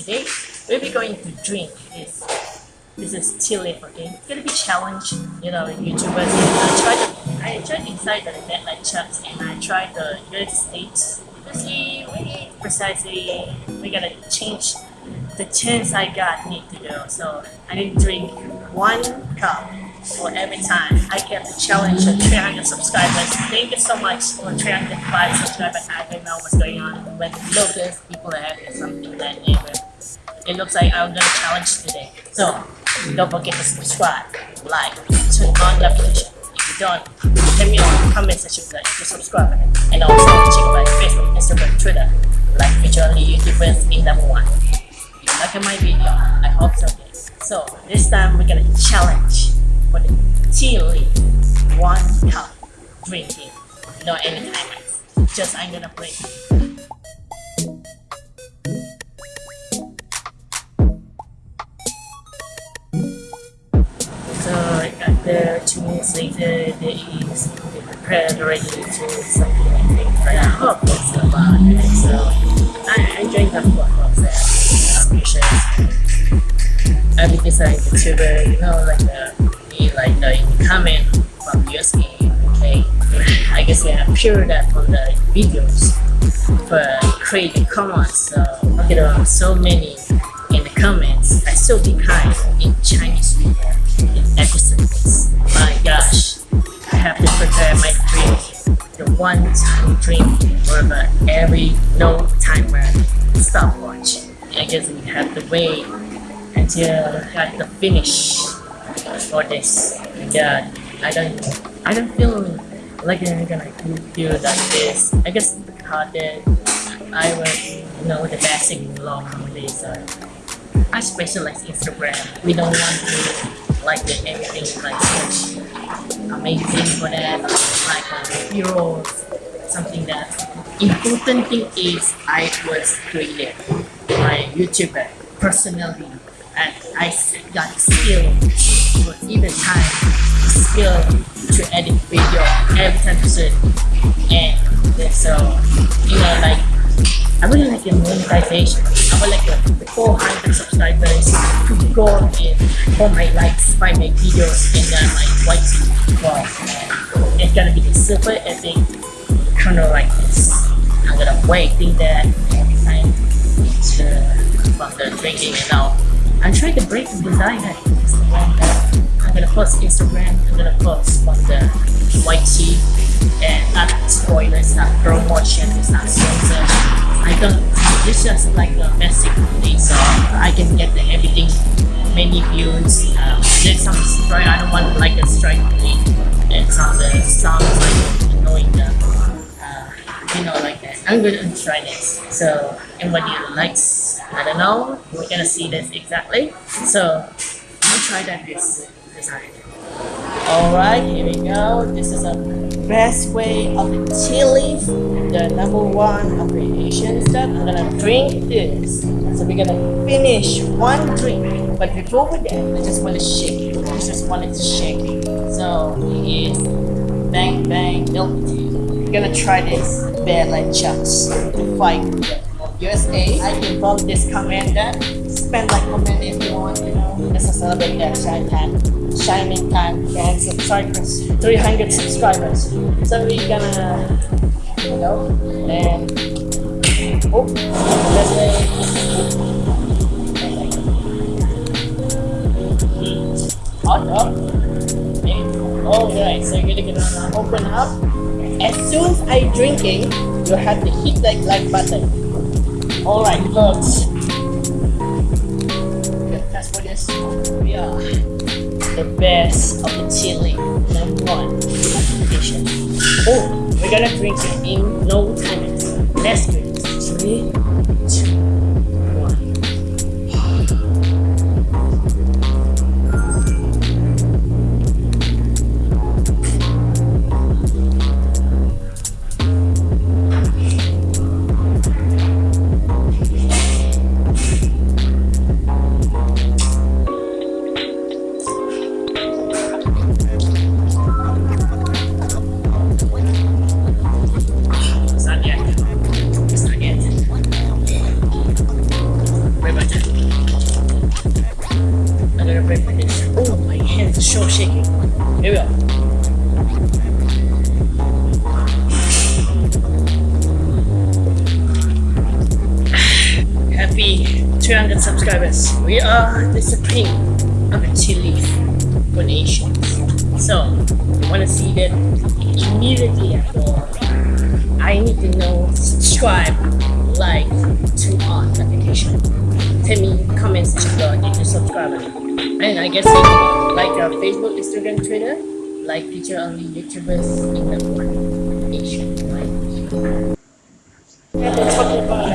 today we'll be going to drink this this is leaf okay it's gonna be challenge you know youtubers I tried I tried inside the deadline charts and I tried the United States see really precisely we're gonna change the chance I got need to do so I need to drink one cup for every time I get the challenge of 300 subscribers. Thank you so much for 305 subscribers. I don't know what's going on with Lotus, people are having something that name. It looks like I'm gonna challenge today. So don't forget to subscribe, like, turn on the notification. If you don't, let me know in the comment section that you subscribe and also check my Facebook, Instagram, Twitter, like virtually YouTubers in number one. If you like my video, I hope so. So this time we're gonna challenge for the tea leaf, one cup drinking, no any timers. Just I'm gonna play. Is they prepared already to something I but I hope it's about it. So I, I drink that for that. I'm sure. I because I'm a YouTuber, you know, like the like the comment from USA, okay? I guess we have shared that from the videos for creating comments. So okay, there are so many in the comments. I still behind in Chinese video in episodes. My gosh, I have to prepare my drink, the one time drink for every no timer stopwatch. I guess we have to wait until at the finish for this. Yeah, I don't, I don't feel like I'm gonna do like this. I guess because I was, you know, the basic law nowadays. Uh, I specialize Instagram. We don't want to like the anything like such amazing for that, like heroes, something that important thing is I was created my YouTuber personally and I got skill for even time skill to edit video every time soon and so you know like I really like a monetization. I would like a 400 subscribers to go in for my likes by my videos uh, and then like white well it's gonna be super epic kind of like this I'm gonna wait think that every time to the drinking and now I'm trying to break the design I'm gonna post Instagram, I'm gonna post on the tea and not spoilers, not promotion, it's not sponsor. I don't, it's just like a basic thing so I can get the everything, many views. Um, there's some story, I don't want to like a strike thing and some of the sounds like annoying them. Uh, you know like that. I'm gonna try this. So anybody likes, I don't know, we're gonna see this exactly. So I'll try that this design. Alright, here we go. This is the best way of the tea the number one of the Asian stuff. I'm gonna drink this. So we're gonna finish one drink. But before we do, I just want to shake. I just wanted to shake. So it is Bang Bang Milk Tea. We're gonna try this bad like chucks to fight USA. I involve this commander. Spend like comment if you want, you know. Just to celebrate that shine time shining time and subscribers 300 subscribers. So we're gonna you know and oh let's say hot up alright so you're gonna open up. As soon as I drinking you have to hit that like button. Alright folks for this we are the best of the chili number one edition. Oh, we're gonna drink it in no time. Let's drink. Three, two, show shaking. Here we go. Happy 300 subscribers. We are the supreme of tea leaf donations. So, you want to see that immediately after I need to know subscribe, like, turn on notification. Tell me comments section if you subscribe. And I guess like uh, Facebook, Instagram, Twitter, like feature only YouTubers in the been talking about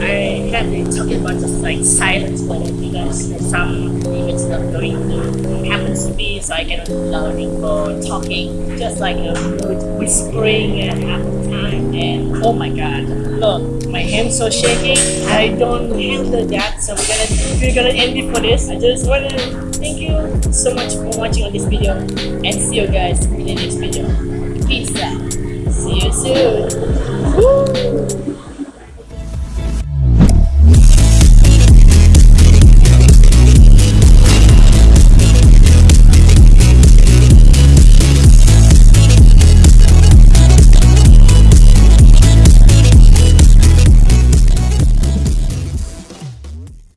I have been talking about just like silence weather because there's some events not going to happen to me so I cannot learning for talking. Just like a good whispering at half the time and oh my god look. My hands are shaking. I don't handle that so we're gonna we're gonna end it for this. I just wanna thank you so much for watching on this video. And see you guys in the next video. Peace out. See you soon. Woo!